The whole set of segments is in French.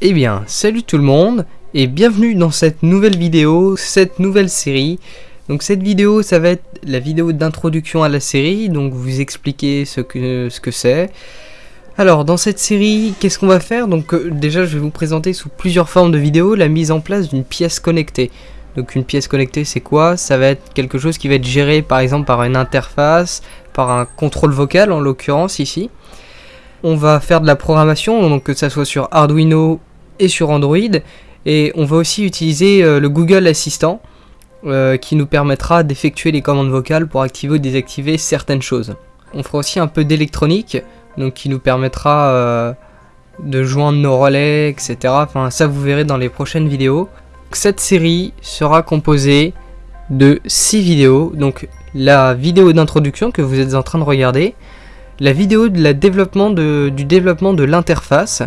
Eh bien, salut tout le monde et bienvenue dans cette nouvelle vidéo, cette nouvelle série. Donc cette vidéo, ça va être la vidéo d'introduction à la série, donc vous expliquer ce que ce que c'est. Alors dans cette série, qu'est-ce qu'on va faire? Donc euh, déjà, je vais vous présenter sous plusieurs formes de vidéos la mise en place d'une pièce connectée. Donc une pièce connectée, c'est quoi? Ça va être quelque chose qui va être géré par exemple par une interface, par un contrôle vocal en l'occurrence ici. On va faire de la programmation, donc que ça soit sur Arduino et sur Android. Et on va aussi utiliser euh, le Google Assistant euh, qui nous permettra d'effectuer les commandes vocales pour activer ou désactiver certaines choses. On fera aussi un peu d'électronique, donc qui nous permettra euh, de joindre nos relais, etc. Enfin, ça vous verrez dans les prochaines vidéos. Cette série sera composée de 6 vidéos. Donc la vidéo d'introduction que vous êtes en train de regarder, la vidéo de la développement de, du développement de l'interface.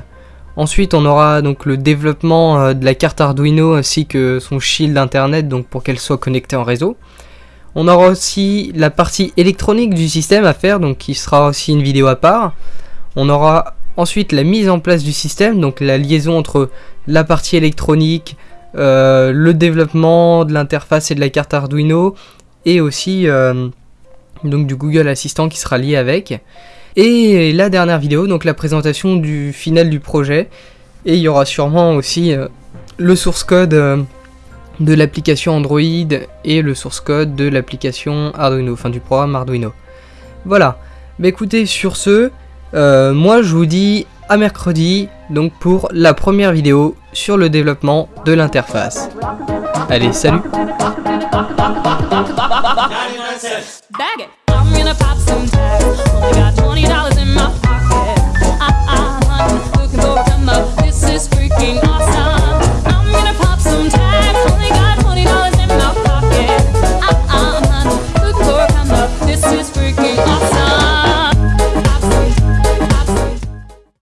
Ensuite, on aura donc le développement euh, de la carte Arduino ainsi que son shield internet donc pour qu'elle soit connectée en réseau. On aura aussi la partie électronique du système à faire, donc qui sera aussi une vidéo à part. On aura ensuite la mise en place du système, donc la liaison entre la partie électronique, euh, le développement de l'interface et de la carte Arduino, et aussi euh, donc du Google Assistant qui sera lié avec. Et la dernière vidéo, donc la présentation du final du projet. Et il y aura sûrement aussi euh, le source code euh, de l'application Android et le source code de l'application Arduino, enfin du programme Arduino. Voilà. Bah écoutez, sur ce, euh, moi je vous dis à mercredi, donc pour la première vidéo sur le développement de l'interface. Allez, salut gonna pop some tags. Only got 20